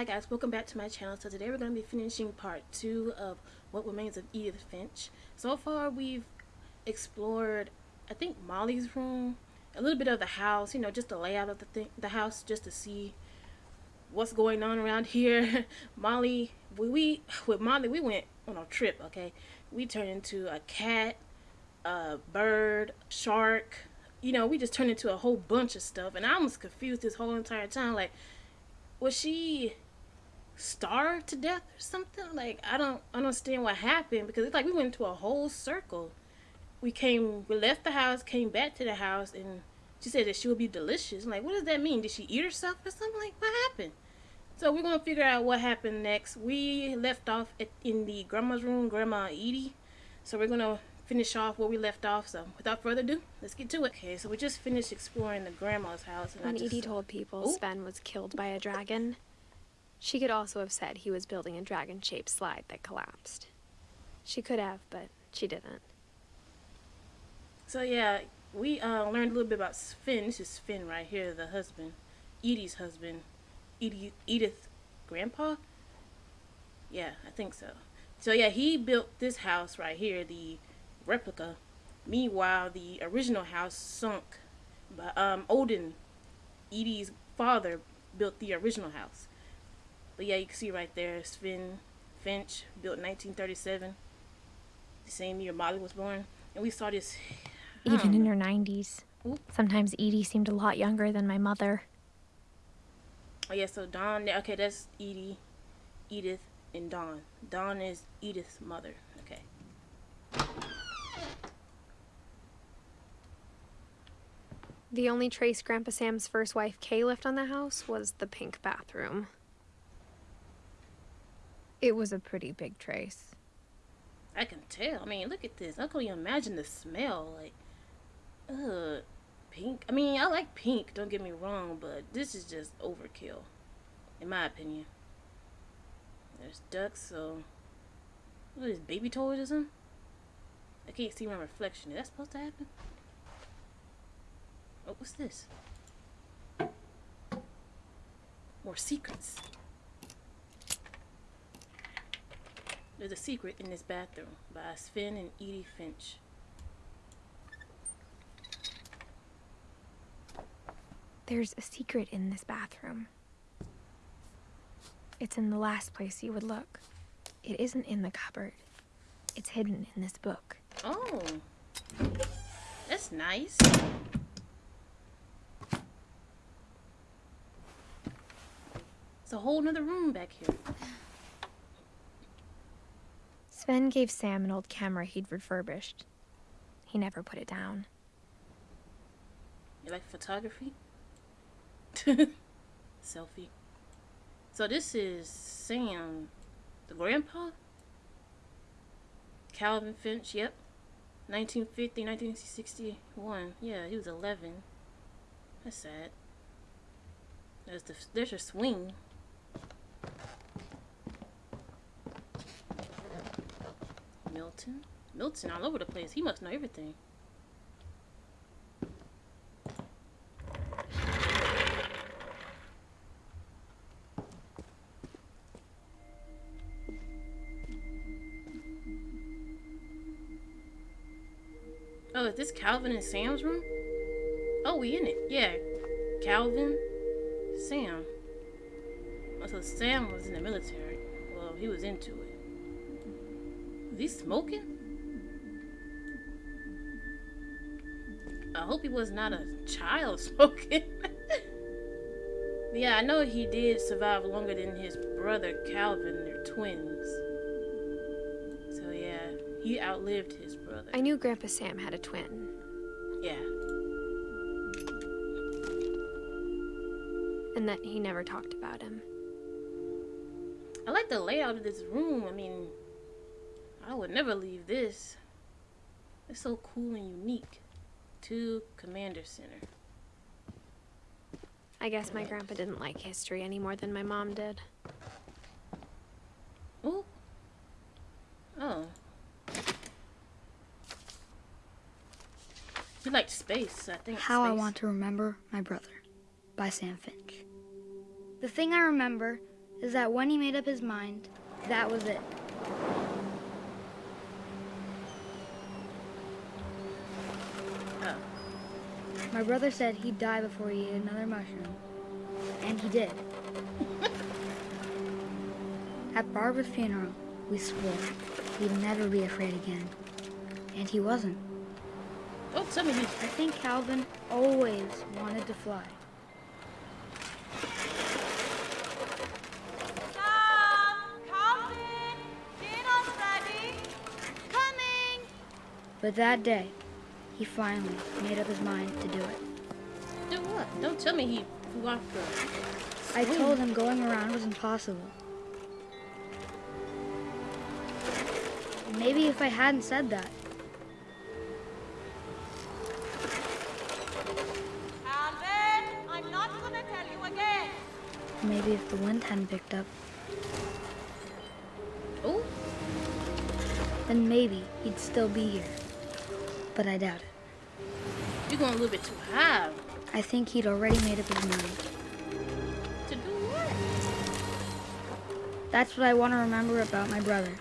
Hi guys, welcome back to my channel. So today we're going to be finishing part two of What Remains of Edith Finch. So far we've explored, I think, Molly's room, a little bit of the house, you know, just the layout of the, thing, the house, just to see what's going on around here. Molly, we, we, with Molly, we went on a trip, okay? We turned into a cat, a bird, shark, you know, we just turned into a whole bunch of stuff. And I was confused this whole entire time, like, was she starved to death or something? Like I don't understand what happened because it's like we went into a whole circle. We came, we left the house, came back to the house, and she said that she would be delicious. I'm like, what does that mean? Did she eat herself or something? Like, what happened? So we're gonna figure out what happened next. We left off at, in the grandma's room, Grandma Edie. So we're gonna finish off where we left off. So without further ado, let's get to it. Okay, so we just finished exploring the grandma's house. And when just, Edie told people Ooh. Sven was killed by a dragon, she could also have said he was building a dragon-shaped slide that collapsed. She could have, but she didn't. So yeah, we uh, learned a little bit about Finn. This is Finn right here, the husband, Edie's husband, Edie, Edith, grandpa. Yeah, I think so. So yeah, he built this house right here, the replica. Meanwhile, the original house sunk. But um, Odin, Edie's father, built the original house. But yeah, you can see right there, Sven Finch, built in 1937. The same year Molly was born. And we saw this... Even in her 90s. Oop. Sometimes Edie seemed a lot younger than my mother. Oh yeah, so Dawn, okay, that's Edie, Edith, and Dawn. Dawn is Edith's mother. Okay. The only trace Grandpa Sam's first wife Kay left on the house was the pink bathroom. It was a pretty big trace. I can tell. I mean, look at this. I can not imagine the smell. Like, ugh, pink. I mean, I like pink, don't get me wrong, but this is just overkill, in my opinion. There's ducks, so... What is baby toys or something? I can't see my reflection. Is that supposed to happen? Oh, what's this? More secrets. There's a secret in this bathroom by Sven and Edie Finch. There's a secret in this bathroom. It's in the last place you would look. It isn't in the cupboard. It's hidden in this book. Oh. That's nice. It's a whole nother room back here. Sven gave Sam an old camera he'd refurbished. He never put it down. You like photography? Selfie. So this is Sam, the grandpa? Calvin Finch, yep. 1950, 1961. Yeah, he was 11. That's sad. There's the there's a swing. Milton? Milton all over the place. He must know everything. Oh, is this Calvin and Sam's room? Oh, we in it. Yeah. Calvin, Sam. Oh, so Sam was in the military. Well, he was into it. Is he smoking? I hope he was not a child smoking. yeah, I know he did survive longer than his brother Calvin. They're twins. So yeah, he outlived his brother. I knew Grandpa Sam had a twin. Yeah. And that he never talked about him. I like the layout of this room. I mean, I would never leave this. It's so cool and unique. To Commander Center. I guess my grandpa didn't like history any more than my mom did. Oh. Oh. You liked space, I think. How space. I Want to Remember My Brother by Sam Finch. The thing I remember is that when he made up his mind, that was it. My brother said he'd die before he ate another mushroom. And he did. At Barbara's funeral, we swore he'd never be afraid again. And he wasn't. Don't tell me. I think Calvin always wanted to fly. Tom! Calvin! Dinner's ready! Coming! But that day, he finally made up his mind to do it. Do what? Don't tell me he flew off the. I told him going around was impossible. Maybe if I hadn't said that, Calvin! I'm not gonna tell you again! maybe if the wind hadn't picked up, Oh, then maybe he'd still be here. But I doubt it. Going a little bit too high. I think he'd already made up his mind. To do what? That's what I want to remember about my brother.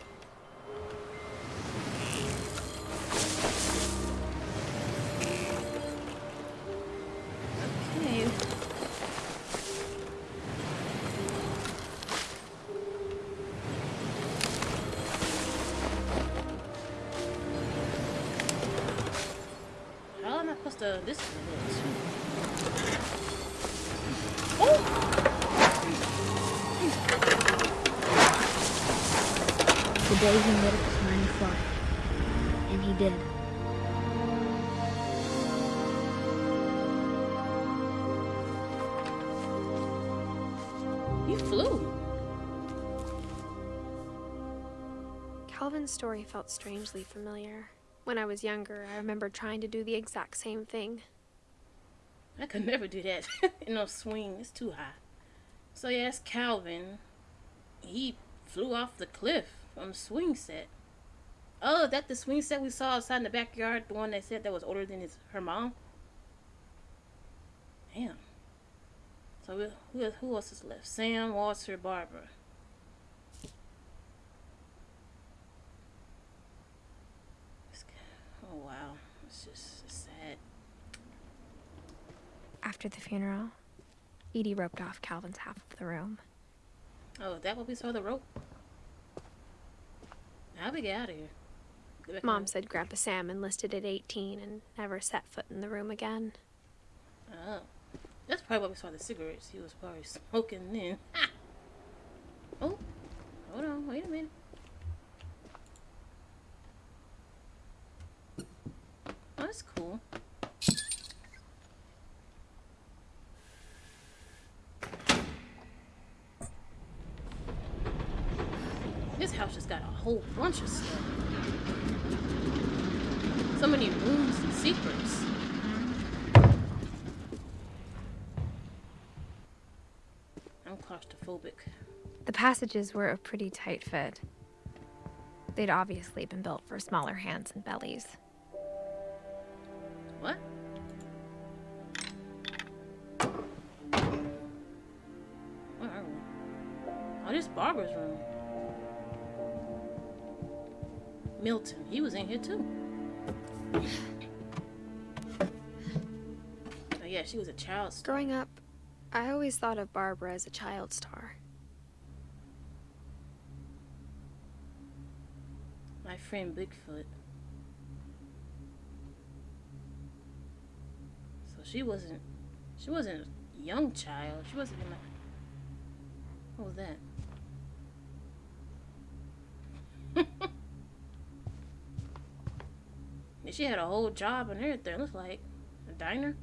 Calvin's story felt strangely familiar. When I was younger, I remember trying to do the exact same thing. I could never do that no swing. It's too high. So yes, Calvin. He flew off the cliff from swing set. Oh, that the swing set we saw outside in the backyard, the one that said that was older than his her mom. Damn. So we- who who else is left? Sam, Walter, Barbara. It's k- Oh wow, it's just sad. After the funeral, Edie roped off Calvin's half of the room. Oh, is that what we saw the rope? How we get out of here? Mom said Grandpa Sam enlisted at 18 and never set foot in the room again. Oh, that's probably why we saw the cigarettes. He was probably smoking then. oh, hold on, wait a minute. That's cool. This house just got a whole bunch of stuff. So many rooms and secrets. I'm claustrophobic. The passages were a pretty tight fit. They'd obviously been built for smaller hands and bellies. Barbara's room. Milton, he was in here too. Oh yeah, she was a child star. Growing up, I always thought of Barbara as a child star. My friend Bigfoot. So she wasn't she wasn't a young child. She wasn't in my What was that? And she had a whole job and everything. It Looks like a diner.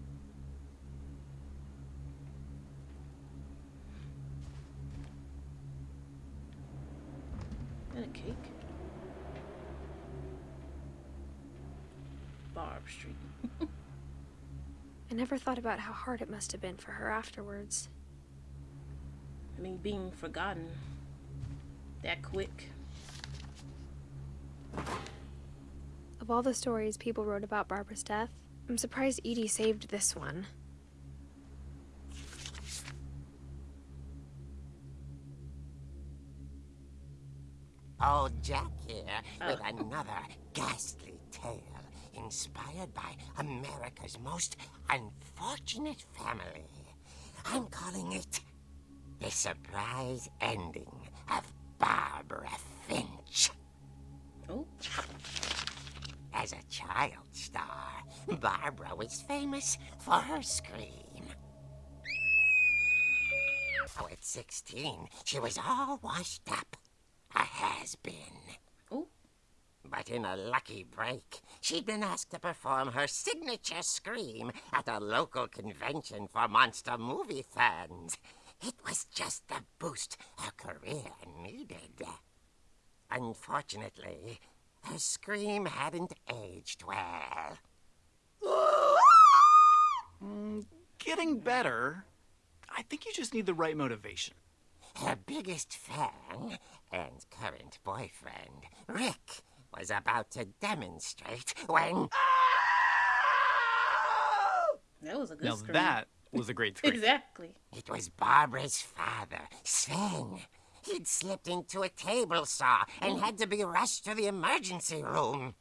And a cake? Barb Street. I never thought about how hard it must have been for her afterwards. I mean, being forgotten that quick. Of all the stories people wrote about Barbara's death, I'm surprised Edie saved this one. Old Jack here oh. with another ghastly tale inspired by America's most unfortunate family. I'm calling it The Surprise Ending of Barbara Finch. Oh, As a child star, Barbara was famous for her scream. Oh, at 16, she was all washed up. A has-been. But in a lucky break, she'd been asked to perform her signature scream at a local convention for monster movie fans. It was just the boost her career needed. Unfortunately, her scream hadn't aged well. Mm, getting better. I think you just need the right motivation. Her biggest fan and current boyfriend, Rick, was about to demonstrate when. Ah! that was a good Now scream. that was a great scream. exactly. It was Barbara's father, Sven. He'd slipped into a table saw and oh. had to be rushed to the emergency room.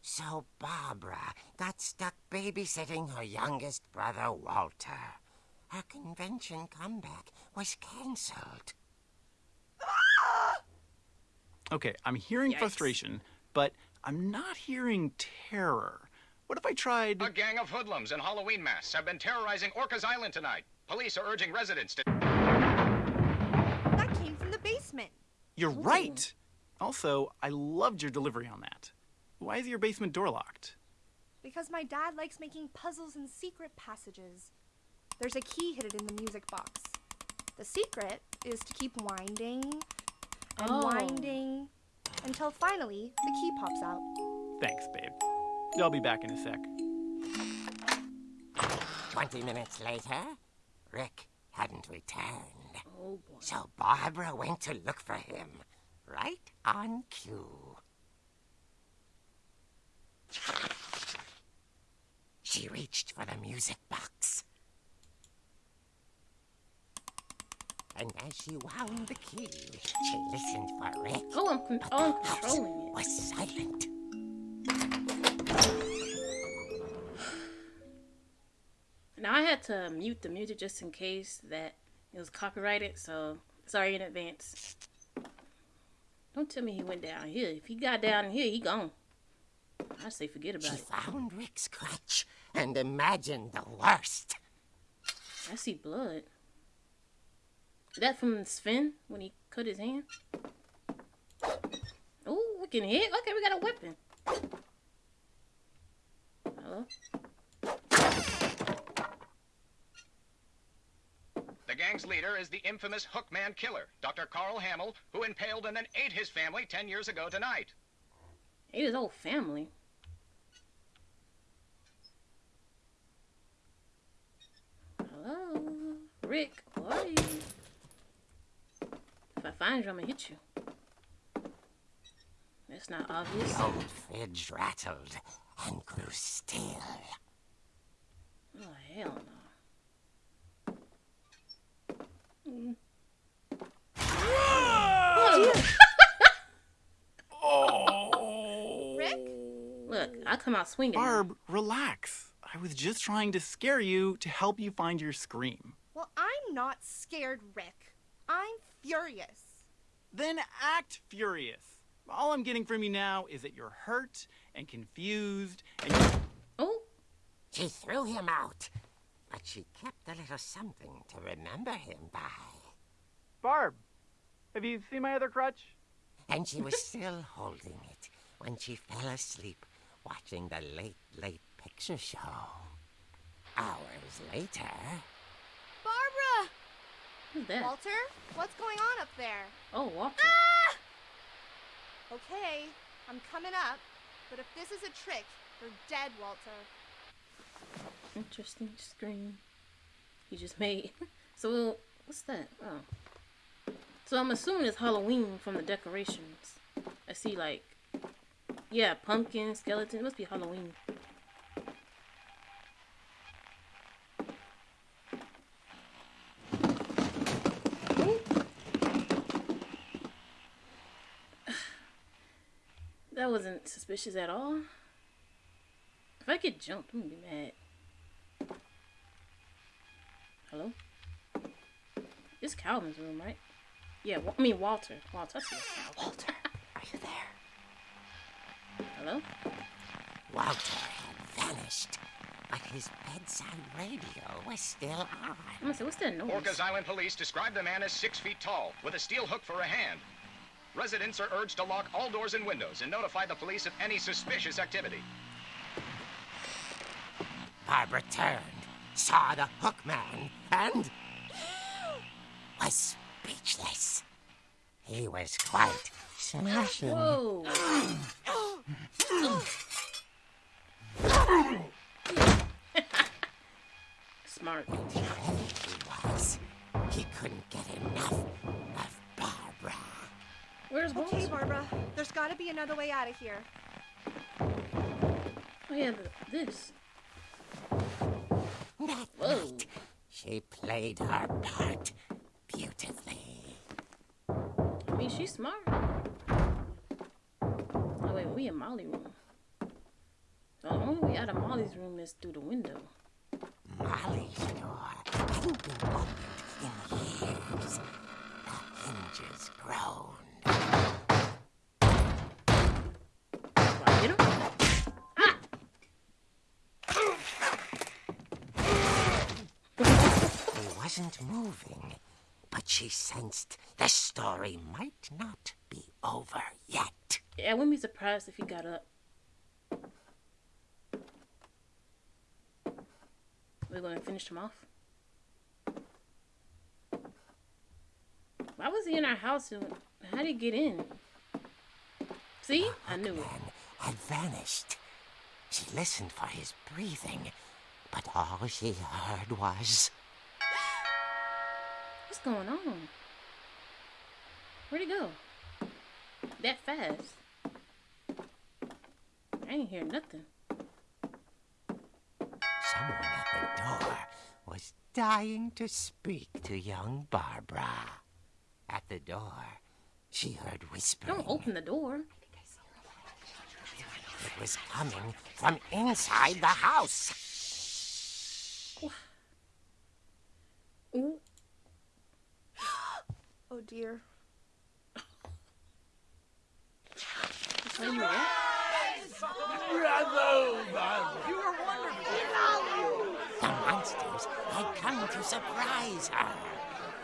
So Barbara got stuck babysitting her youngest brother, Walter. Her convention comeback was cancelled. Okay, I'm hearing Yikes. frustration, but I'm not hearing terror. What if I tried. A gang of hoodlums in Halloween masks have been terrorizing Orcas Island tonight. Police are urging residents to. That came from the basement. You're right! Also, I loved your delivery on that. Why is your basement door locked? Because my dad likes making puzzles and secret passages. There's a key hidden in the music box. The secret is to keep winding and Oh. winding until finally the key pops out. Thanks, babe. I'll be back in a sec. Twenty minutes later, Rick hadn't returned. Oh boy. So Barbara went to look for him, right on cue. She reached for the music box. And as she wound the key, she listened for Rick. Oh, I'm, con- but oh, I'm controlling it. was silent. Now I had to mute the music just in case that it was copyrighted, so sorry in advance. Don't tell me he went down here. If he got down here, he gone. I say forget about She it. found Rick's crutch and imagined the worst. I see blood. Is that from Sven when he cut his hand? Oh, we can hit. Okay, we got a weapon. Hello? The gang's leader is the infamous Hookman Killer, Dr. Carl Hamill, who impaled and then ate his family 10 years ago tonight. Ate his whole family. Hello? Rick, who are you? If I find you, I'm gonna hit you. That's not obvious. The old fridge rattled and grew still. Oh, hell no. Mm. Oh. Rick? Look, I come out swinging. now. Barb, relax. I was just trying to scare you to help you find your scream. Well, I'm not scared, Rick. I'm furious. Then act furious. All I'm getting from you now is that you're hurt and confused and you Oh, She threw him out, but she kept a little something to remember him by. Barb, have you seen my other crutch? And she was still holding it when she fell asleep watching the late, late picture show. Hours later, Barbara! who's that? Walter? What's going on up there? Oh, Walter. Ah! Okay, I'm coming up. But if this is a trick, you're dead, Walter. Interesting screen. you just made. So, what's that? Oh. So I'm assuming it's Halloween from the decorations. I see like, yeah, pumpkin, skeleton. It must be Halloween. that wasn't suspicious at all. If I get jumped, I'm gonna be mad. Hello? It's Calvin's room, right? Yeah, Wa- I mean Walter. Walter, I see Calvin. Walter, are you there? Hello? Walter had vanished, but his bedside radio was still on. I'm gonna say, what's that noise? Orcas Island police describe the man as six feet tall, with a steel hook for a hand. Residents are urged to lock all doors and windows and notify the police of any suspicious activity. Barbara turned, saw the hook man, and was speechless. He was quite smashing. Whoa. Smart. He was. He couldn't get enough of Barbara. Where's Walter? Okay, Barbara. There's got to be another way out of here. Oh yeah, this. That Whoa. night, she played her part beautifully. I mean, she's smart. Oh wait, we in Molly room. The only way out of Molly's room is through the window. Molly's door hadn't been opened in years. The hinges groaned. Hit him? He wasn't moving, she sensed the story might not be over yet. Yeah, I wouldn't be surprised if he got up. We're gonna finish him off. Why was he in our house? and How did he get in? See, I knew it. Man had vanished. She listened for his breathing, but all she heard was What's going on? Where'd he go? That fast? I ain't hear nothing. someone at the door was dying to speak to young Barbara. At the door, she heard whispering. Don't open the door. It was coming from inside the house. Ooh, Oh dear. tell you were wonderful! The monsters had come to surprise her.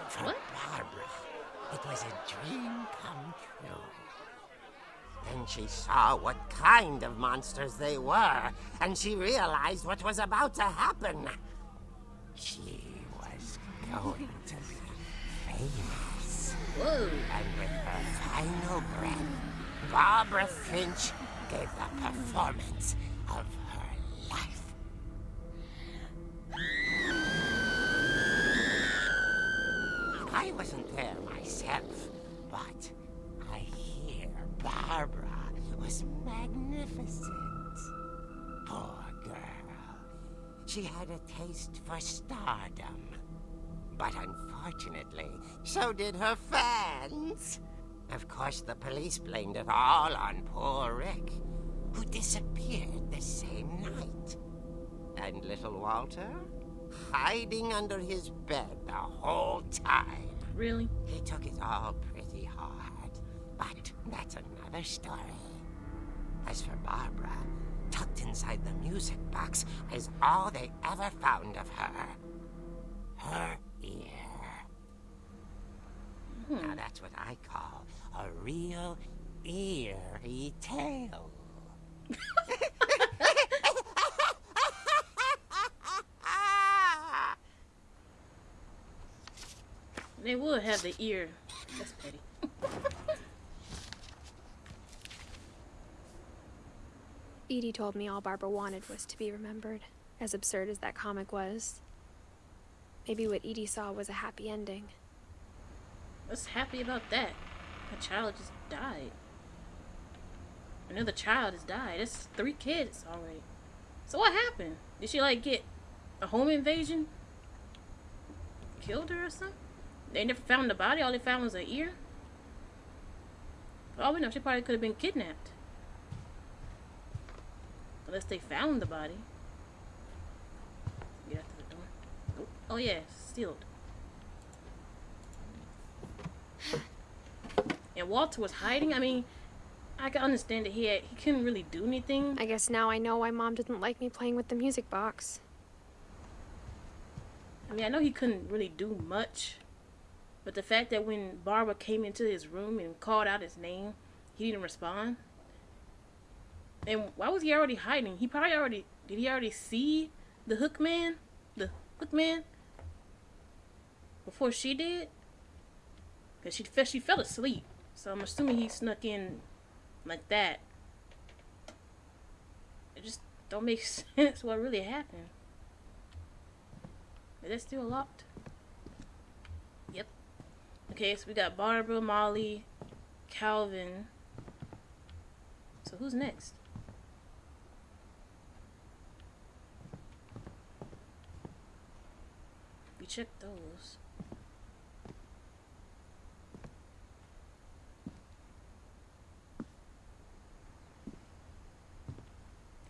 For What? Barbara, it was a dream come true. Then she saw what kind of monsters they were, and she realized what was about to happen. She was going to be famous. And with her final breath, Barbara Finch gave the performance of her life. I wasn't there myself, but I hear Barbara was magnificent. Poor girl. She had a taste for stardom. But unfortunately, so did her fans. Of course, the police blamed it all on poor Rick, who disappeared the same night. And little Walter? Hiding under his bed the whole time. Really? He took it all pretty hard. But that's another story. As for Barbara, tucked inside the music box is all they ever found of her. Her. Hmm. Now that's what I call a real eerie tale. They would have the ear. That's petty. Edie told me all Barbara wanted was to be remembered, as absurd as that comic was. Maybe what Edie saw was a happy ending. What's happy about that? A child just died. Another child has died. That's three kids already. So what happened? Did she like get a home invasion? Killed her or something? They never found the body. All they found was an ear. For all we know, she probably could have been kidnapped. Unless they found the body. Get out the door. Oh, oh yeah, sealed. And Walter was hiding. I mean, I can understand that he had, he couldn't really do anything. I guess now I know why mom didn't like me playing with the music box. I mean, I know he couldn't really do much, but the fact that when Barbara came into his room and called out his name, he didn't respond. And why was he already hiding? He probably already did. He already see the hook man, the hook man, before she did. Cause she she fell asleep, so I'm assuming he snuck in like that. It just don't make sense what really happened. Is it still locked? Yep. Okay, so we got Barbara, Molly, Calvin. So who's next? We checked those.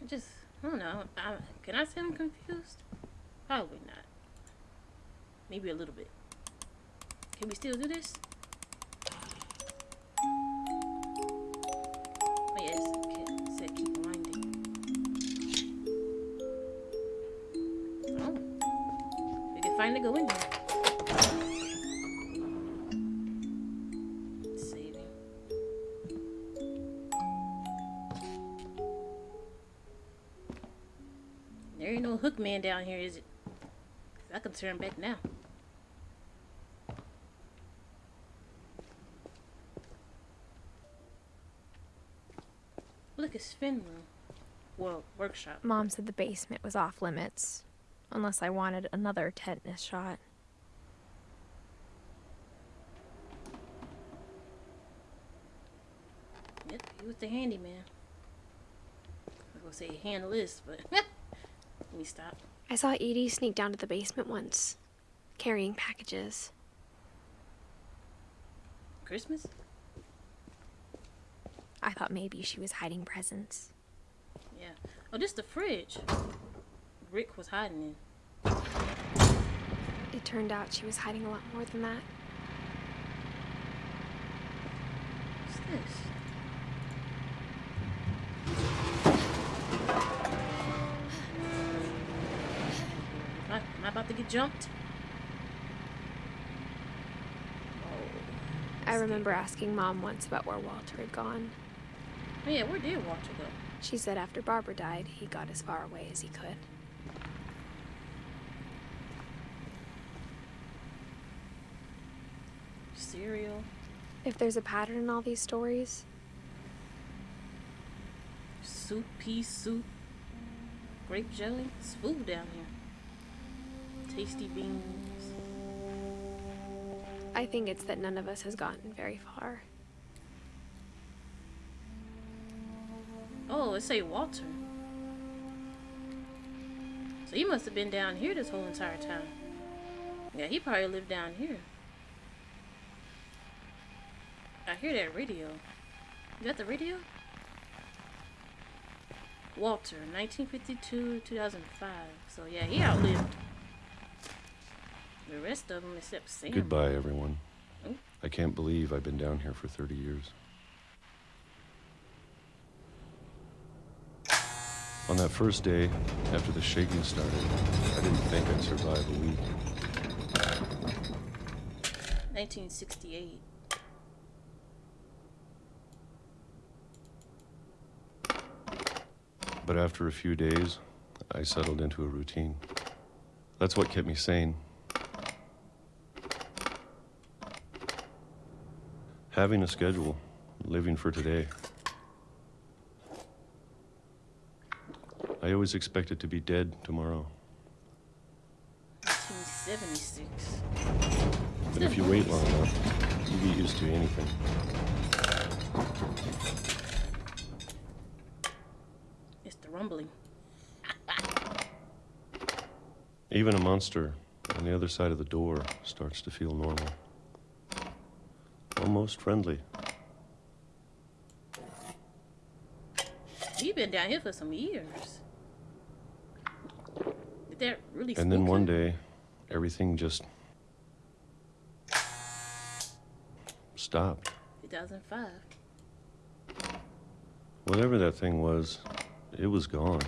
I just, I don't know. I, can I say I'm confused? Probably not. Maybe a little bit. Can we still do this? Oh yes, okay. It said keep winding. Oh. We can finally go in here. Man down here, is it? I can turn back now. Look, it's Finn room. Well, workshop. Mom said the basement was off limits, unless I wanted another tetanus shot. Yep, he was the handyman. I was gonna say handle this, but stop. I saw Edie sneak down to the basement once, carrying packages. Christmas? I thought maybe she was hiding presents. Yeah. Oh, this the fridge. Rick was hiding in. It turned out she was hiding a lot more than that. Jumped? Oh. I remember asking Mom once about where Walter had gone. Oh, yeah, where did Walter go? She said after Barbara died, he got as far away as he could. Cereal. If there's a pattern in all these stories, Soup, pea soup. Grape jelly. It's food down here. Tasty beans. I think it's that none of us has gotten very far. Oh, it say Walter. So he must have been down here this whole entire time. Yeah, he probably lived down here. I hear that radio. Is that the radio? Walter, 1952 2005. So yeah, he outlived the rest of them except Sam. Goodbye, everyone. Oh. I can't believe I've been down here for 30 years. On that first day, after the shaking started, I didn't think I'd survive a week. 1968. But after a few days, I settled into a routine. That's what kept me sane. Having a schedule, living for today. I always expected to be dead tomorrow. 1976. But if you wait long enough, you get used to anything. It's the rumbling. Even a monster on the other side of the door starts to feel normal. Almost friendly. He been down here for some years. Did that really And then one day, everything just stopped. 2005. Whatever that thing was, it was gone.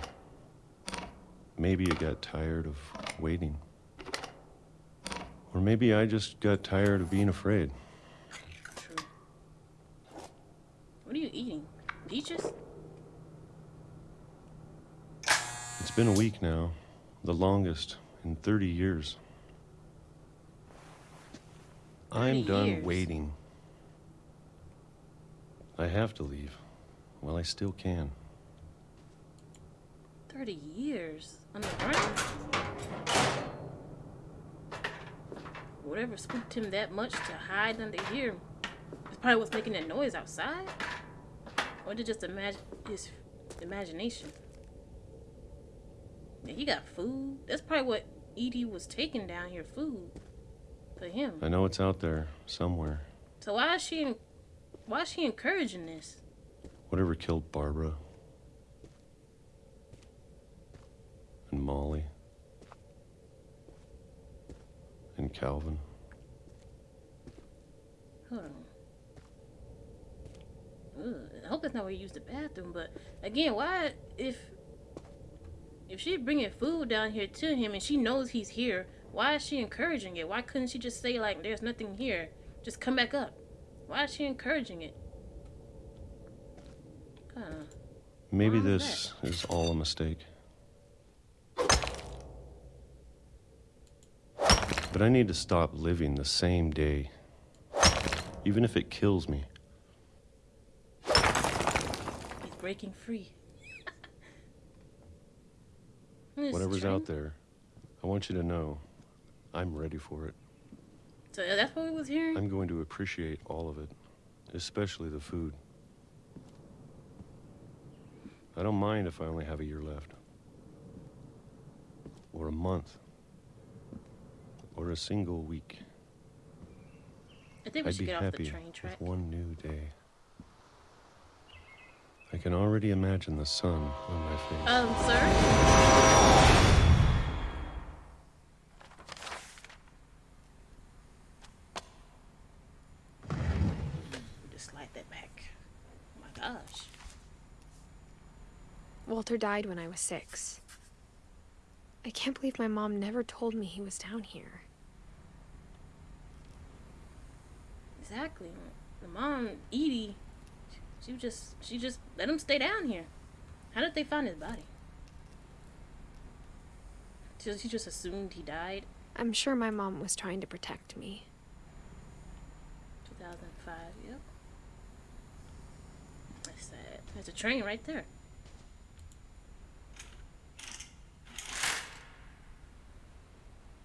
Maybe it got tired of waiting. Or maybe I just got tired of being afraid. True. What are you eating? Peaches? It's been a week now, the longest in 30 years. I'm done years. waiting. I have to leave while I still can. 30 years the. Whatever spooked him that much to hide under here is probably what's making that noise outside. Or did it just imagine his imagination? Yeah, he got food. That's probably what Edie was taking down here, food for him. I know it's out there somewhere. So why is she why is she encouraging this? Whatever killed Barbara and Molly and Calvin. Hold on. Ugh, I hope that's not where you use the bathroom. But again, why if if she bringing food down here to him and she knows he's here, why is she encouraging it? Why couldn't she just say like, "There's nothing here, just come back up"? Why is she encouraging it? Kinda. Maybe Why is this is all a mistake. But I need to stop living the same day, even if it kills me. He's breaking free. What is this, Whatever's out there, I want you to know I'm ready for it. So uh, that's what we was hearing. I'm going to appreciate all of it, especially the food. I don't mind if I only have a year left, or a month, or a single week. I think we I'd should be get off the happy train track. with one new day. I can already imagine the sun on my face. Um, sir. Just slide that back. Oh my gosh. Walter died when I was six. I can't believe my mom never told me he was down here. Exactly. The mom, Edie, she just she just let him stay down here. How did they find his body? So she just assumed he died. I'm sure my mom was trying to protect me. 2005. Yep. That's sad. There's a train right there.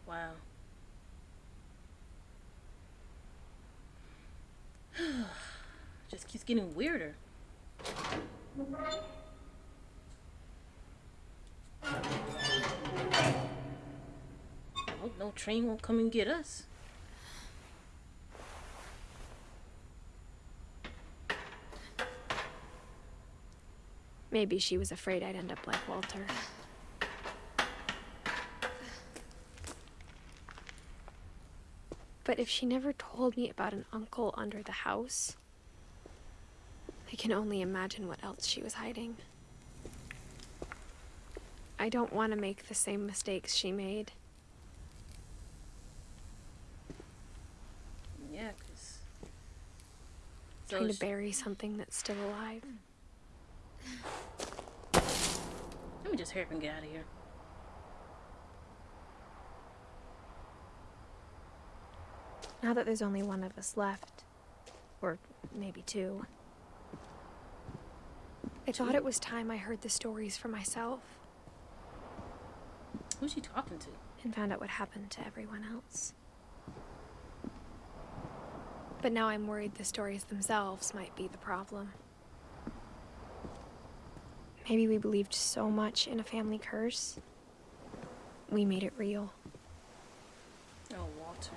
Wow. Just keeps getting weirder. No train won't come and get us. Maybe she was afraid I'd end up like Walter. But if she never told me about an uncle under the house, I can only imagine what else she was hiding. I don't want to make the same mistakes she made. Yeah, cause. Trying to sh- bury something that's still alive. Let me just hurry up and get out of here. Now that there's only one of us left, or maybe two, I thought it was time I heard the stories for myself Who's she talking to? and found out what happened to everyone else. But now I'm worried the stories themselves might be the problem. Maybe we believed so much in a family curse, we made it real. Oh, Walter.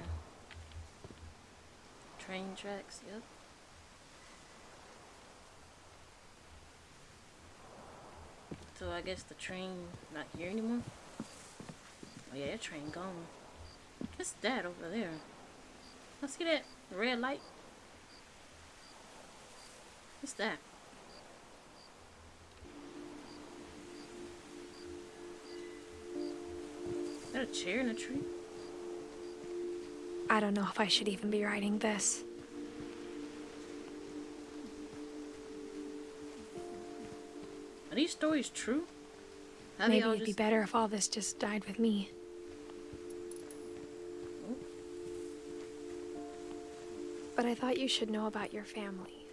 Train tracks, yep. So I guess the train not here anymore. Oh yeah, that train gone. What's that over there? I see that red light. What's that? Is that a chair in a tree? I don't know if I should even be writing this. These stories true? Maybe it'd be better if all this just died with me. But I thought you should know about your family.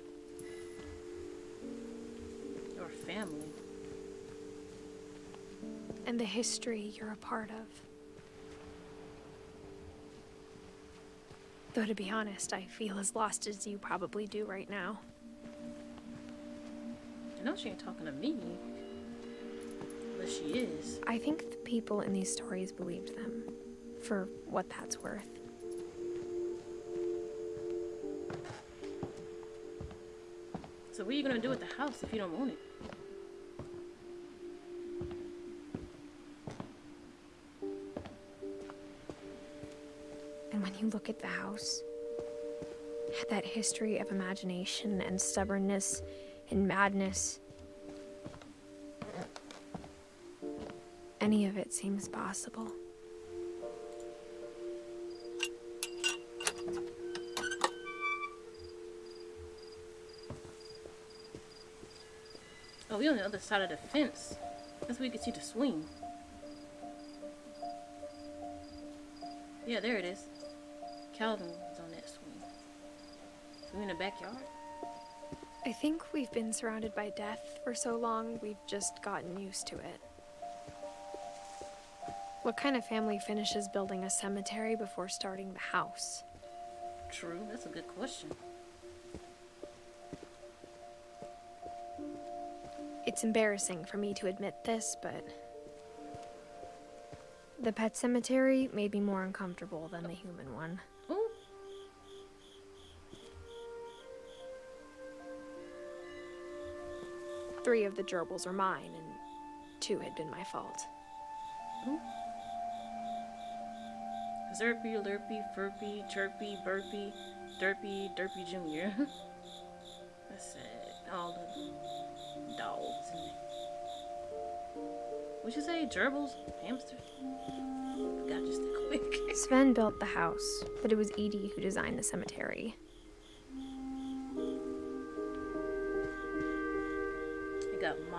Your family. and the history you're a part of. Though, to be honest, I feel as lost as you probably do right now. She ain't talking to me. But she is. I think the people in these stories believed them, for what that's worth. So what are you gonna do with the house if you don't own it? And when you look at the house, at that history of imagination and stubbornness and madness, any of it seems possible. Oh, we're on the other side of the fence. That's where you can see the swing. Yeah, there it is. Calvin on that swing. So we in the backyard? I think we've been surrounded by death for so long, we've just gotten used to it. What kind of family finishes building a cemetery before starting the house? True, that's a good question. It's embarrassing for me to admit this, but the pet cemetery made me more uncomfortable than the human one. Three of the gerbils are mine, and two had been my fault. Zerpy, Lurpy, Furpy, Chirpy, Burpy, Derpy, Derpy Jr. That's sad. All the dogs and What'd you say? Gerbils? Hamsters? Forgot just a quick. Sven built the house, but it was Edie who designed the cemetery.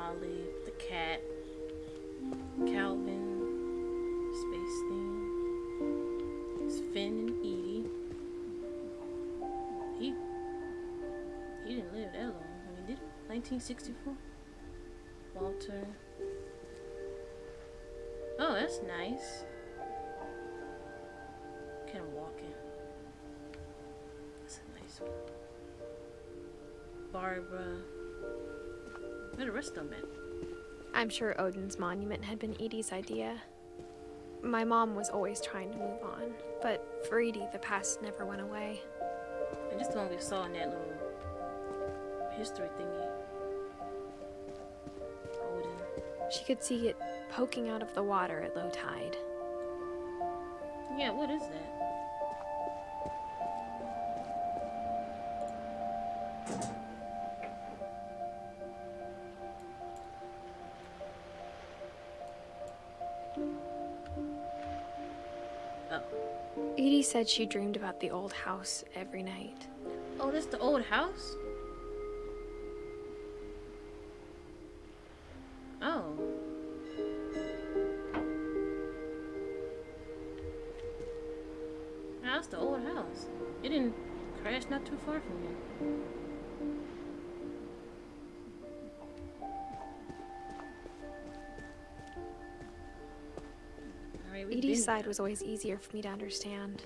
The cat, Calvin, Space Theme, it's Finn and Edie. He he didn't live that long. I mean, did he? 1964. Walter. Oh, that's nice. Kind of walking. That's a nice one. Barbara. Where the rest of them? I'm sure Odin's monument had been Edie's idea. My mom was always trying to move on, but for Edie, the past never went away. And just the one we saw in that little history thingy. Odin. She could see it poking out of the water at low tide. Yeah, what is that? Edie said she dreamed about the old house every night. Oh, that's the old house? Oh. That's the old house. It didn't crash not too far from here. Side was always easier for me to understand.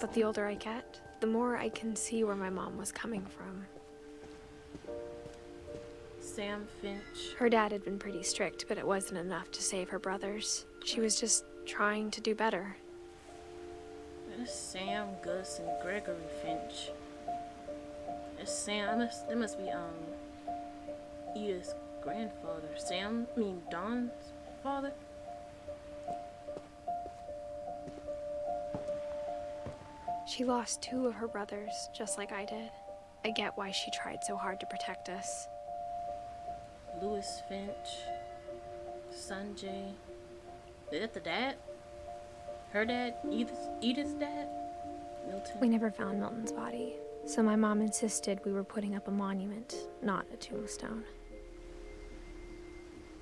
But the older I get, the more I can see where my mom was coming from. Sam Finch. Her dad had been pretty strict, but it wasn't enough to save her brothers. She was just trying to do better. That's Sam, Gus, and Gregory Finch. It's Sam. That must, that must be um Edith's grandfather. Sam, I mean Dawn's father. She lost two of her brothers, just like I did. I get why she tried so hard to protect us. Lewis Finch, Sanjay. Is that the dad? Her dad? Edith's, Edith's dad? Milton. We never found Milton's body, so my mom insisted we were putting up a monument, not a tombstone.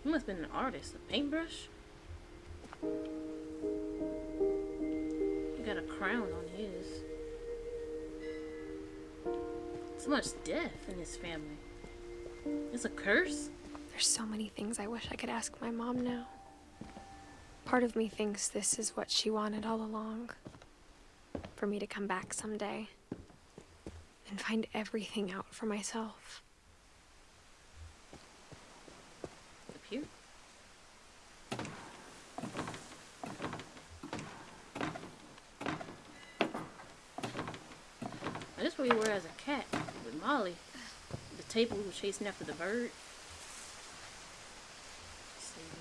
He must have been an artist. A paintbrush? He got a crown on his. So much death in his family. It's a curse? There's so many things I wish I could ask my mom now. Part of me thinks this is what she wanted all along. For me to come back someday and find everything out for myself. Up here? Now, this is where you were as a cat with Molly. The table we were chasing after the bird.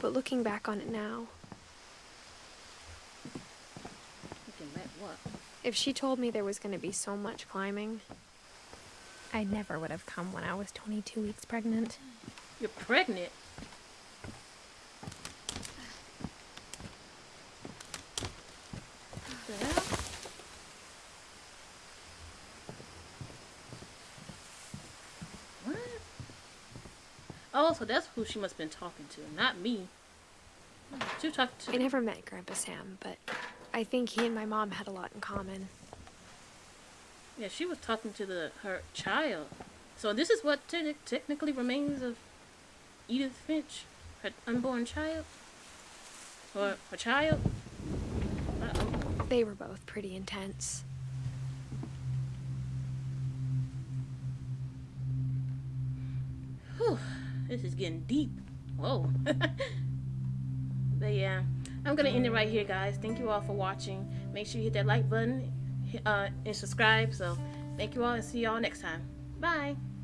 But looking back on it now, Looking back, what? if she told me there was going to be so much climbing, I never would have come when I was 22 weeks pregnant. You're pregnant? What the hell? What? Oh, so that's who she must have been talking to, not me. She was talking to I never met Grandpa Sam, but I think he and my mom had a lot in common. Yeah, she was talking to the her child. So this is what te- technically remains of Edith Finch, her unborn child, or her child. Uh-oh. They were both pretty intense. Whew, this is getting deep. Whoa. but yeah, I'm gonna end it right here, guys. Thank you all for watching. Make sure you hit that like button uh, and subscribe. So thank you all, and see y'all next time. Bye.